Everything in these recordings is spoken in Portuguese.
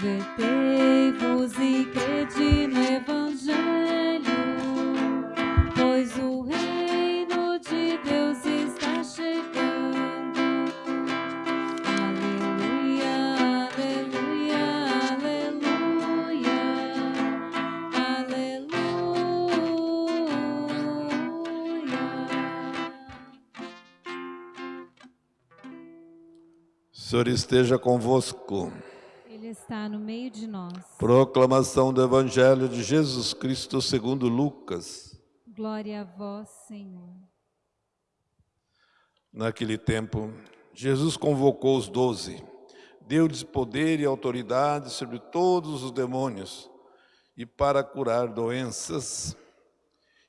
Convertei-vos e crede no Evangelho, pois o reino de Deus está chegando. Aleluia, aleluia, aleluia, aleluia. Senhor esteja convosco. Está no meio de nós. Proclamação do Evangelho de Jesus Cristo segundo Lucas. Glória a vós, Senhor. Naquele tempo, Jesus convocou os doze, deu-lhes poder e autoridade sobre todos os demônios e para curar doenças,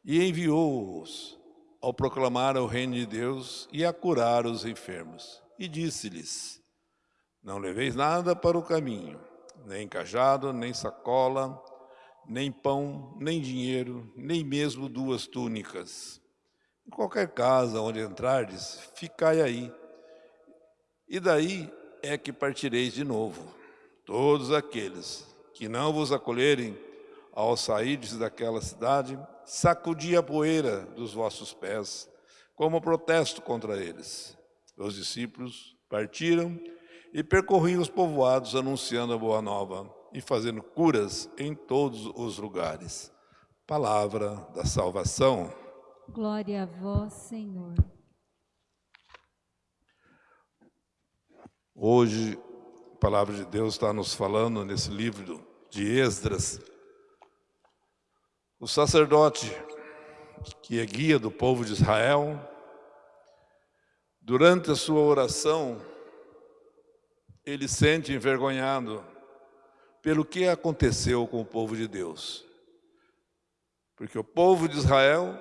e enviou-os ao proclamar o reino de Deus e a curar os enfermos. E disse-lhes, não leveis nada para o caminho, nem cajado, nem sacola, nem pão, nem dinheiro, nem mesmo duas túnicas. Em qualquer casa onde entrardes, ficai aí. E daí é que partireis de novo. Todos aqueles que não vos acolherem ao sairdes daquela cidade, sacudi a poeira dos vossos pés, como protesto contra eles. Os discípulos partiram e percorriam os povoados anunciando a boa nova e fazendo curas em todos os lugares. Palavra da salvação. Glória a vós, Senhor. Hoje, a palavra de Deus está nos falando nesse livro de Esdras. O sacerdote, que é guia do povo de Israel, durante a sua oração, ele sente envergonhado pelo que aconteceu com o povo de Deus. Porque o povo de Israel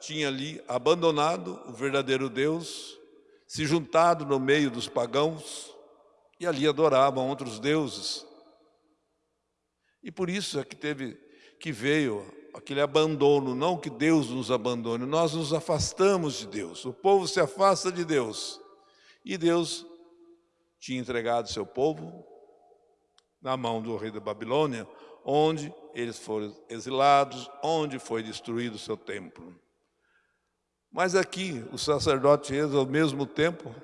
tinha ali abandonado o verdadeiro Deus, se juntado no meio dos pagãos e ali adoravam outros deuses. E por isso é que teve que veio aquele abandono, não que Deus nos abandone, nós nos afastamos de Deus. O povo se afasta de Deus. E Deus tinha entregado seu povo na mão do rei da Babilônia, onde eles foram exilados, onde foi destruído seu templo. Mas aqui o sacerdote ao mesmo tempo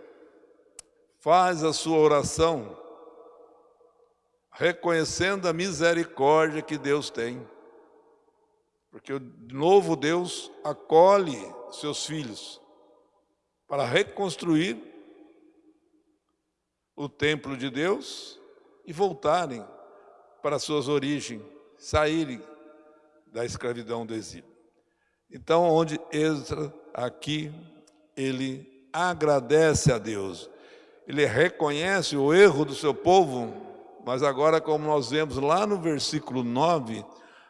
faz a sua oração reconhecendo a misericórdia que Deus tem. Porque o novo Deus acolhe seus filhos para reconstruir o templo de Deus e voltarem para suas origens, saírem da escravidão do exílio. Então, onde Ezra, aqui, ele agradece a Deus, ele reconhece o erro do seu povo, mas agora, como nós vemos lá no versículo 9,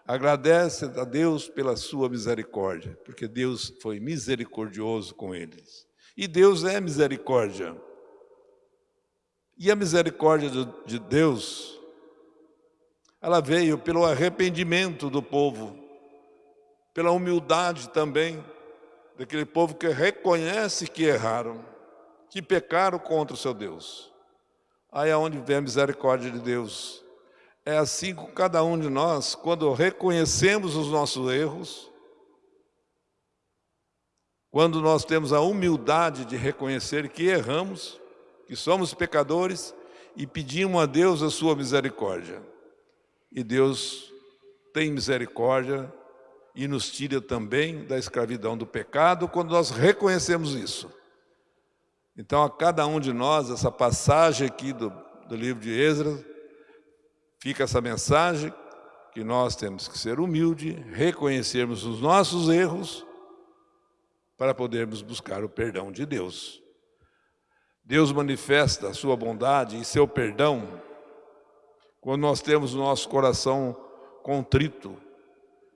agradece a Deus pela sua misericórdia, porque Deus foi misericordioso com eles. E Deus é misericórdia. E a misericórdia de Deus, ela veio pelo arrependimento do povo, pela humildade também, daquele povo que reconhece que erraram, que pecaram contra o seu Deus. Aí é onde vem a misericórdia de Deus. É assim com cada um de nós, quando reconhecemos os nossos erros, quando nós temos a humildade de reconhecer que erramos, que somos pecadores e pedimos a Deus a sua misericórdia. E Deus tem misericórdia e nos tira também da escravidão do pecado quando nós reconhecemos isso. Então, a cada um de nós, essa passagem aqui do, do livro de Esdras, fica essa mensagem que nós temos que ser humildes, reconhecermos os nossos erros para podermos buscar o perdão de Deus. Deus manifesta a sua bondade e seu perdão quando nós temos o nosso coração contrito.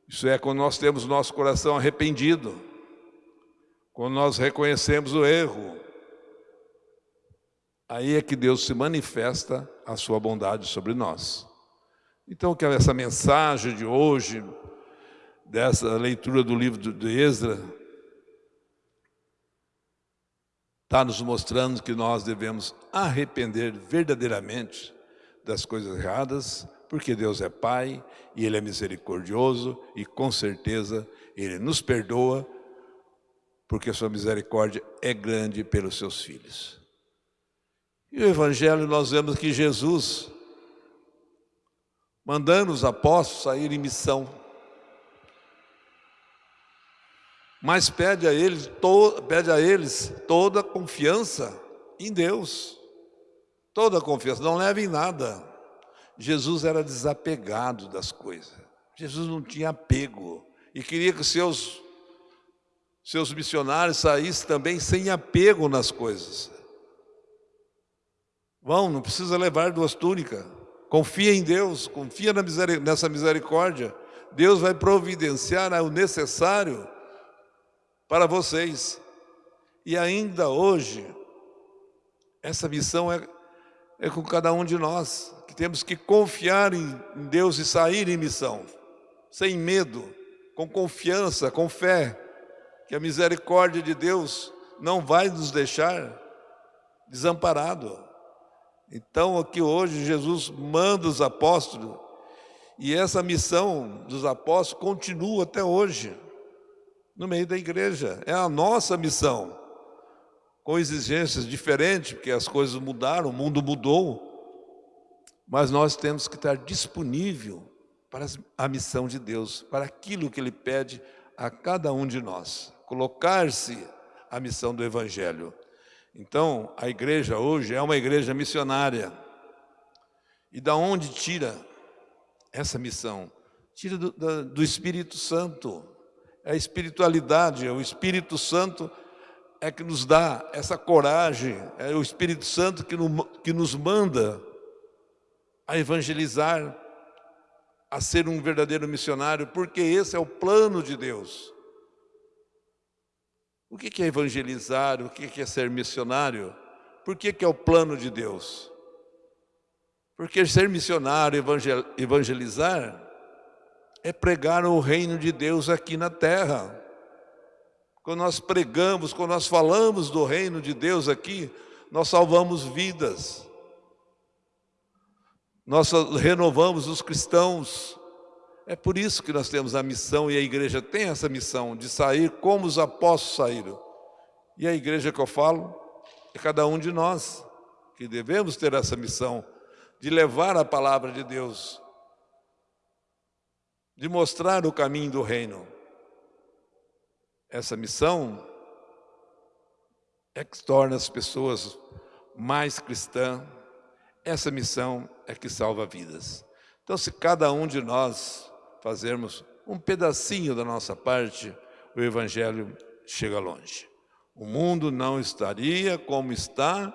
Isso é, quando nós temos o nosso coração arrependido. Quando nós reconhecemos o erro. Aí é que Deus se manifesta a sua bondade sobre nós. Então, que essa mensagem de hoje, dessa leitura do livro de Esdras, está nos mostrando que nós devemos arrepender verdadeiramente das coisas erradas, porque Deus é Pai e Ele é misericordioso e com certeza Ele nos perdoa, porque a sua misericórdia é grande pelos seus filhos. E o Evangelho nós vemos que Jesus, mandando os apóstolos sair em missão, mas pede a eles, to, pede a eles toda a confiança em Deus. Toda a confiança, não levem nada. Jesus era desapegado das coisas. Jesus não tinha apego e queria que seus seus missionários saíssem também sem apego nas coisas. Vão, não precisa levar duas túnicas. Confia em Deus, confia nessa misericórdia. Deus vai providenciar o necessário para vocês. E ainda hoje, essa missão é, é com cada um de nós, que temos que confiar em Deus e sair em missão, sem medo, com confiança, com fé, que a misericórdia de Deus não vai nos deixar desamparado. Então aqui hoje Jesus manda os apóstolos e essa missão dos apóstolos continua até hoje, no meio da igreja. É a nossa missão, com exigências diferentes, porque as coisas mudaram, o mundo mudou. Mas nós temos que estar disponível para a missão de Deus, para aquilo que Ele pede a cada um de nós. Colocar-se a missão do Evangelho. Então, a igreja hoje é uma igreja missionária. E da onde tira essa missão? Tira do, do Espírito Santo. É a espiritualidade, é o Espírito Santo é que nos dá essa coragem, é o Espírito Santo que, no, que nos manda a evangelizar, a ser um verdadeiro missionário, porque esse é o plano de Deus. O que é evangelizar? O que é ser missionário? Por que é o plano de Deus? Porque ser missionário, evangelizar, é pregar o reino de Deus aqui na terra. Quando nós pregamos, quando nós falamos do reino de Deus aqui, nós salvamos vidas. Nós renovamos os cristãos. É por isso que nós temos a missão e a igreja tem essa missão de sair como os apóstolos saíram. E a igreja que eu falo é cada um de nós que devemos ter essa missão de levar a palavra de Deus, de mostrar o caminho do reino. Essa missão é que torna as pessoas mais cristãs. Essa missão é que salva vidas. Então, se cada um de nós fazermos um pedacinho da nossa parte, o Evangelho chega longe. O mundo não estaria como está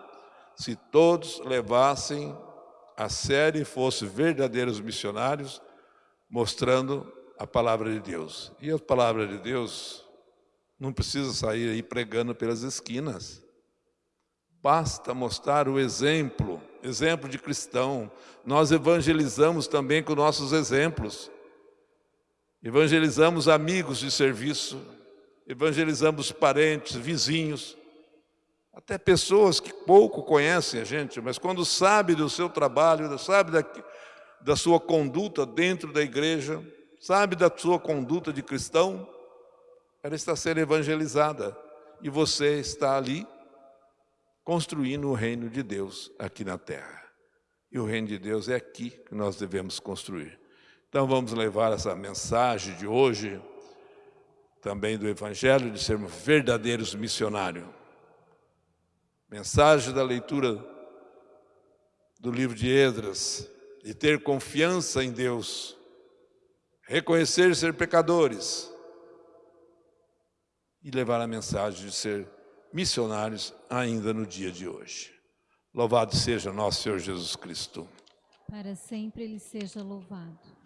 se todos levassem a sério e fossem verdadeiros missionários, mostrando a palavra de Deus. E a palavra de Deus não precisa sair aí pregando pelas esquinas. Basta mostrar o exemplo, exemplo de cristão. Nós evangelizamos também com nossos exemplos. Evangelizamos amigos de serviço, evangelizamos parentes, vizinhos, até pessoas que pouco conhecem a gente, mas quando sabe do seu trabalho, sabe da, sua conduta dentro da igreja, sabe da sua conduta de cristão, ela está sendo evangelizada e você está ali construindo o reino de Deus aqui na terra. E o reino de Deus é aqui que nós devemos construir. Então vamos levar essa mensagem de hoje, também do Evangelho, de sermos verdadeiros missionários. Mensagem da leitura do livro de Esdras, de ter confiança em Deus, reconhecer ser pecadores e levar a mensagem de ser missionários ainda no dia de hoje. Louvado seja nosso Senhor Jesus Cristo. Para sempre Ele seja louvado.